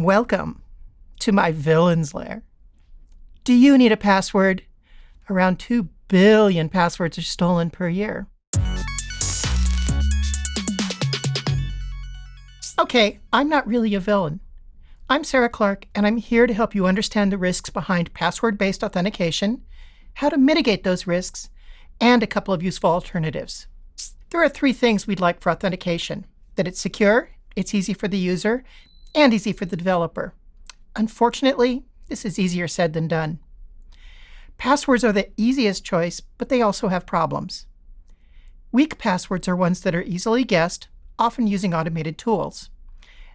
Welcome to my villain's lair. Do you need a password? Around 2 billion passwords are stolen per year. Okay, I'm not really a villain. I'm Sarah Clark, and I'm here to help you understand the risks behind password-based authentication, how to mitigate those risks, and a couple of useful alternatives. There are three things we'd like for authentication. That it's secure, it's easy for the user, and easy for the developer. Unfortunately, this is easier said than done. Passwords are the easiest choice, but they also have problems. Weak passwords are ones that are easily guessed, often using automated tools.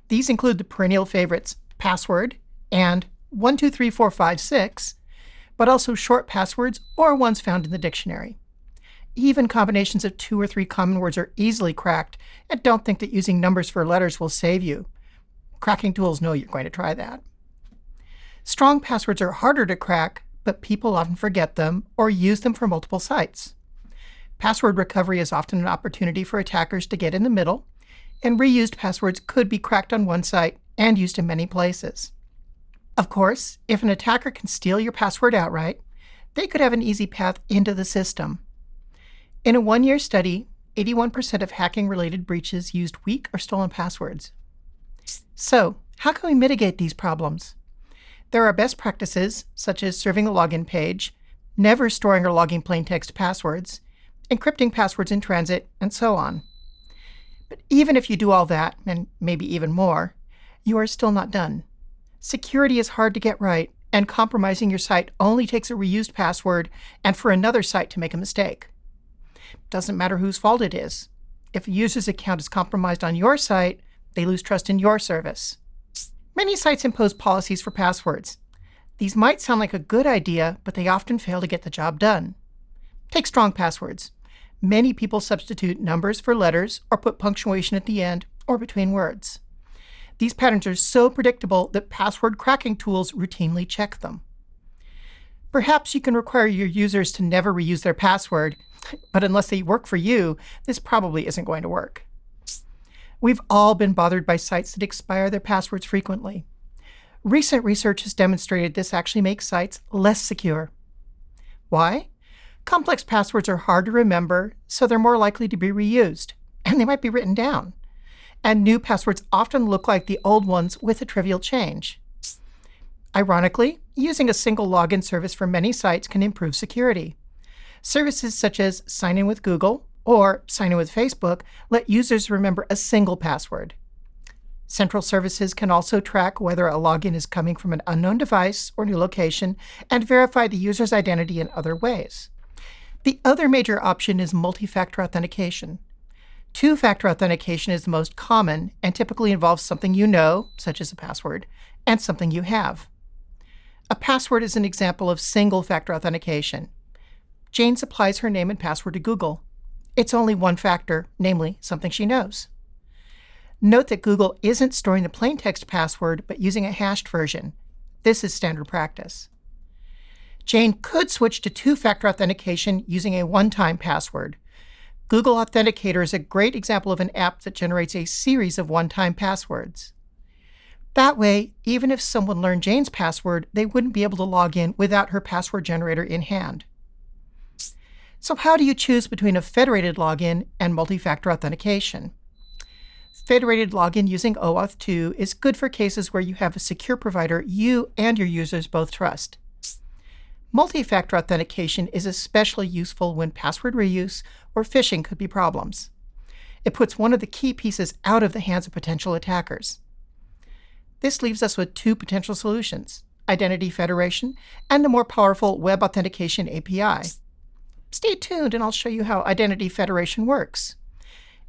These include the perennial favorites password and 123456, but also short passwords or ones found in the dictionary. Even combinations of two or three common words are easily cracked, and don't think that using numbers for letters will save you. Cracking tools know you're going to try that. Strong passwords are harder to crack, but people often forget them or use them for multiple sites. Password recovery is often an opportunity for attackers to get in the middle, and reused passwords could be cracked on one site and used in many places. Of course, if an attacker can steal your password outright, they could have an easy path into the system. In a one-year study, 81% of hacking-related breaches used weak or stolen passwords. So, how can we mitigate these problems? There are best practices, such as serving a login page, never storing or logging plain text passwords, encrypting passwords in transit, and so on. But even if you do all that, and maybe even more, you are still not done. Security is hard to get right, and compromising your site only takes a reused password and for another site to make a mistake. Doesn't matter whose fault it is. If a user's account is compromised on your site, they lose trust in your service. Many sites impose policies for passwords. These might sound like a good idea, but they often fail to get the job done. Take strong passwords. Many people substitute numbers for letters or put punctuation at the end or between words. These patterns are so predictable that password cracking tools routinely check them. Perhaps you can require your users to never reuse their password, but unless they work for you, this probably isn't going to work. We've all been bothered by sites that expire their passwords frequently. Recent research has demonstrated this actually makes sites less secure. Why? Complex passwords are hard to remember, so they're more likely to be reused, and they might be written down. And new passwords often look like the old ones with a trivial change. Ironically, using a single login service for many sites can improve security. Services such as Sign In with Google or sign in with Facebook let users remember a single password. Central services can also track whether a login is coming from an unknown device or new location and verify the user's identity in other ways. The other major option is multi-factor authentication. Two-factor authentication is the most common and typically involves something you know, such as a password, and something you have. A password is an example of single-factor authentication. Jane supplies her name and password to Google. It's only one factor, namely something she knows. Note that Google isn't storing the plain text password, but using a hashed version. This is standard practice. Jane could switch to two-factor authentication using a one-time password. Google Authenticator is a great example of an app that generates a series of one-time passwords. That way, even if someone learned Jane's password, they wouldn't be able to log in without her password generator in hand. So how do you choose between a federated login and multi-factor authentication? Federated login using OAuth 2 is good for cases where you have a secure provider you and your users both trust. Multi-factor authentication is especially useful when password reuse or phishing could be problems. It puts one of the key pieces out of the hands of potential attackers. This leaves us with two potential solutions, identity federation and a more powerful web authentication API. Stay tuned and I'll show you how Identity Federation works.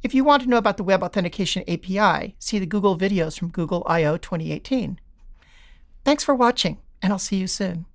If you want to know about the Web Authentication API, see the Google videos from Google I/O 2018. Thanks for watching, and I'll see you soon.